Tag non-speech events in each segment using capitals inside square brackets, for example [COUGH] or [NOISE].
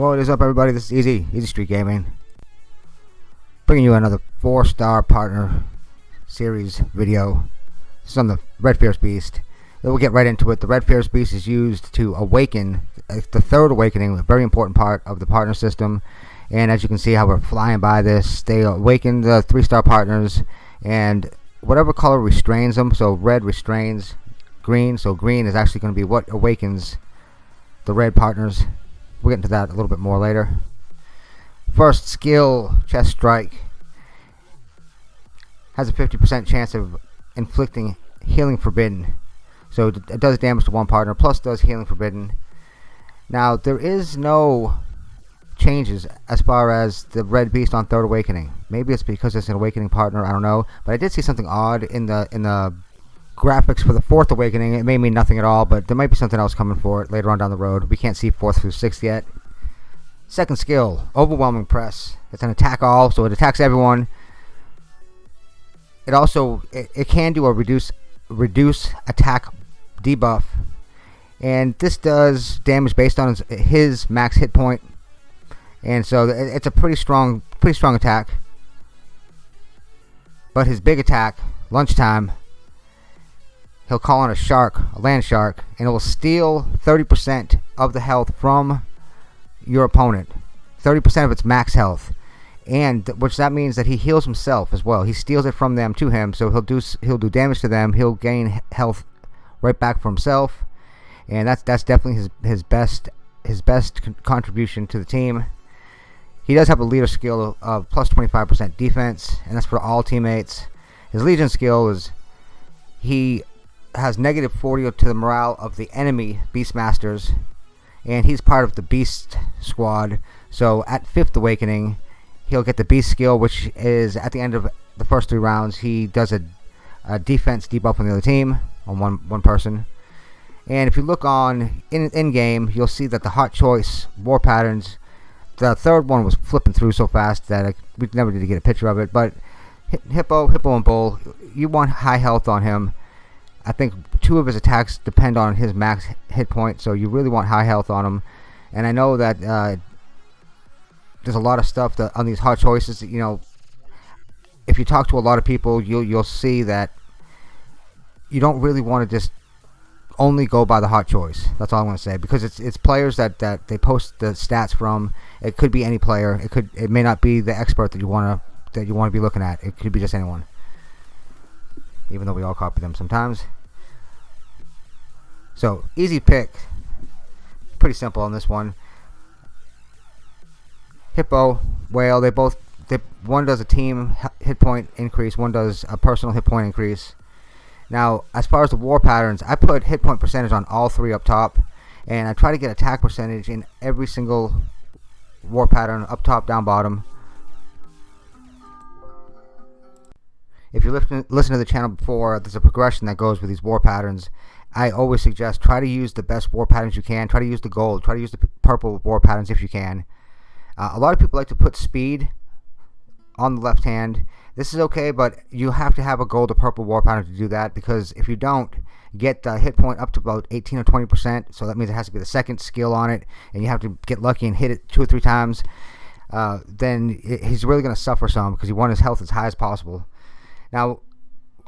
What is up everybody, this is Easy, Easy Street Gaming. Bringing you another 4 star partner series video. This is on the Red Fierce Beast. We'll get right into it. The Red Fierce Beast is used to awaken, uh, the third awakening, a very important part of the partner system. And as you can see how we're flying by this, they awaken the 3 star partners and whatever color restrains them, so red restrains green, so green is actually going to be what awakens the red partners We'll get into that a little bit more later. First skill, chest strike. Has a 50% chance of inflicting healing forbidden. So it does damage to one partner, plus does healing forbidden. Now, there is no changes as far as the red beast on third awakening. Maybe it's because it's an awakening partner, I don't know. But I did see something odd in the in the graphics for the fourth awakening it may mean nothing at all but there might be something else coming for it later on down the road. We can't see fourth through sixth yet. Second skill overwhelming press. It's an attack all so it attacks everyone. It also it, it can do a reduce reduce attack debuff and this does damage based on his, his max hit point. And so it's a pretty strong pretty strong attack. But his big attack lunchtime he'll call on a shark, a land shark, and it will steal 30% of the health from your opponent. 30% of its max health. And which that means that he heals himself as well. He steals it from them to him, so he'll do he'll do damage to them. He'll gain health right back for himself. And that's that's definitely his his best his best con contribution to the team. He does have a leader skill of, of plus 25% defense, and that's for all teammates. His legion skill is he has negative 40 to the morale of the enemy Beastmasters, and he's part of the Beast squad. So at fifth awakening, he'll get the Beast skill, which is at the end of the first three rounds. He does a, a defense debuff on the other team on one one person. And if you look on in in game, you'll see that the hot choice war patterns. The third one was flipping through so fast that I, we never did get a picture of it. But Hippo, Hippo, and Bull, you want high health on him I think two of his attacks depend on his max hit point, so you really want high health on him. And I know that uh, there's a lot of stuff that on these hot choices. You know, if you talk to a lot of people, you'll you'll see that you don't really want to just only go by the hot choice. That's all I want to say because it's it's players that that they post the stats from. It could be any player. It could it may not be the expert that you want to that you want to be looking at. It could be just anyone even though we all copy them sometimes. So, easy pick. Pretty simple on this one. Hippo, Whale, they both, they, one does a team hit point increase, one does a personal hit point increase. Now, as far as the war patterns, I put hit point percentage on all three up top, and I try to get attack percentage in every single war pattern, up top, down bottom. If you listen, listen to the channel before, there's a progression that goes with these war patterns. I always suggest try to use the best war patterns you can. Try to use the gold. Try to use the purple war patterns if you can. Uh, a lot of people like to put speed on the left hand. This is okay, but you have to have a gold or purple war pattern to do that because if you don't, get the hit point up to about 18 or 20 percent. So that means it has to be the second skill on it, and you have to get lucky and hit it two or three times. Uh, then it, he's really going to suffer some because you want his health as high as possible. Now,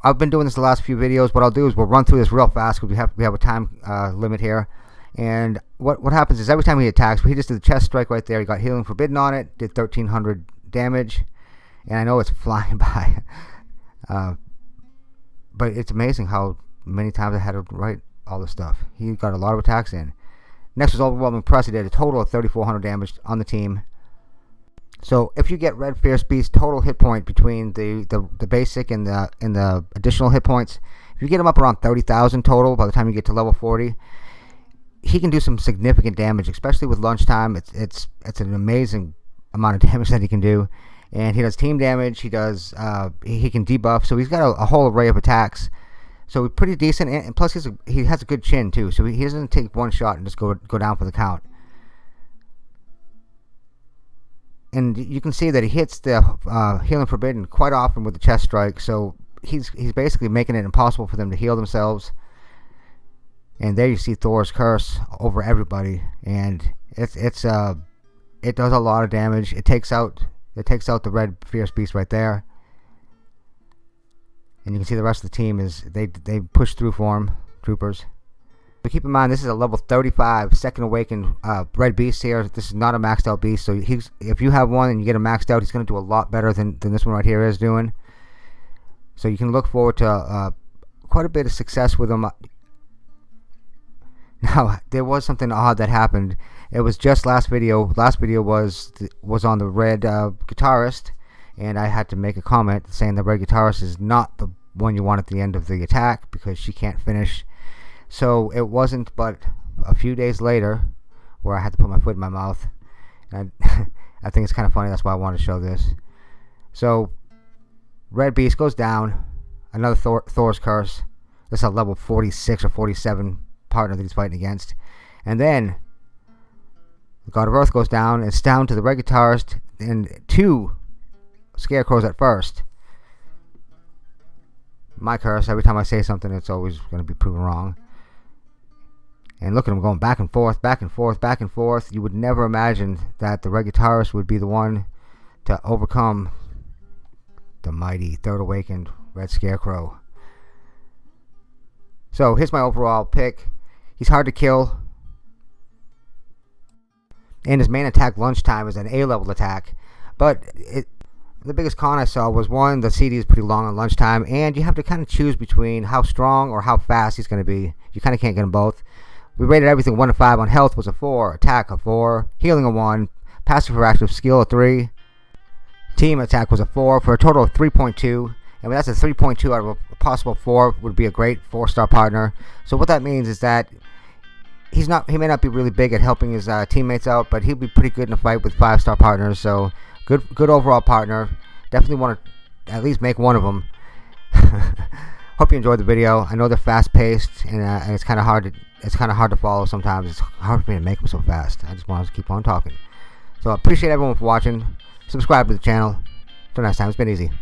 I've been doing this the last few videos. What I'll do is we'll run through this real fast because we have we have a time uh, limit here. And what what happens is every time he attacks, he just did the chest strike right there. He got healing forbidden on it, did 1300 damage, and I know it's [LAUGHS] flying by. Uh, but it's amazing how many times I had to write all this stuff. He got a lot of attacks in. Next was overwhelming press. He did a total of 3400 damage on the team. So if you get Red Fierce Beast total hit point between the, the, the basic and the and the additional hit points, if you get him up around 30,000 total by the time you get to level 40, he can do some significant damage, especially with lunchtime. It's it's it's an amazing amount of [LAUGHS] damage that he can do, and he does team damage. He does uh, he, can debuff, so he's got a, a, whole array of attacks. So pretty decent, and, plus he's a, he has a good chin too. So he, he doesn't take one shot and just go go down for the count. And you can see that he hits the uh, healing forbidden quite often with the chest strike. So he's he's basically making it impossible for them to heal themselves. And there you see Thor's curse over everybody, and it's it's uh it does a lot of damage. It takes out it takes out the red fierce beast right there. And you can see the rest of the team is they they push through for him, troopers. But keep in mind this is a level 35 second awakened uh, red beast here. This is not a maxed out beast, so he's if you have one and you get him maxed out, he's going to do a lot better than than this one right here is doing. So you can look forward to uh, quite a bit of success with him. [LAUGHS] Now there was something odd that happened. It was just last video. Last video was was on the red uh, guitarist, and I had to make a comment saying the red guitarist is not the one you want at the end of the attack because she can't finish. So it wasn't but a few days later where I had to put my foot in my mouth. And I, [LAUGHS] I think it's kind of funny. That's why I wanted to show this. So Red Beast goes down. Another Thor, Thor's Curse. This is a level 46 or 47 partner that he's fighting against. And then God of Earth goes down. It's down to the red guitarist and two scarecrows at first. My curse, every time I say something, it's always going to be proven wrong. And look at him going back and forth, back and forth, back and forth. You would never imagine that the red guitarist would be the one to overcome the mighty Third Awakened Red Scarecrow. So here's my overall pick. He's hard to kill. And his main attack lunchtime is an A-level attack. But it, the biggest con I saw was one, the CD is pretty long on lunchtime, and you have to kind of choose between how strong or how fast he's going to be. You kind of can't get them both. We rated everything 1 to 5 on health was a 4, attack a 4, healing a 1, passive for active skill a 3, team attack was a 4 for a total of 3.2. And that's a 3.2 out of a possible 4 would be a great 4-star partner. So what that means is that he's not he may not be really big at helping his uh, teammates out, but he'll be pretty good in a fight with 5-star partners. So good good overall partner. Definitely want to at least make one of them. [LAUGHS] Hope you enjoyed the video. I know they're fast-paced and, uh, and it's kind of hard to it's kind of hard to follow sometimes. It's hard for me to make them so fast. I just want to keep on talking. So I appreciate everyone for watching. Subscribe to the channel. Till next time, it's been easy.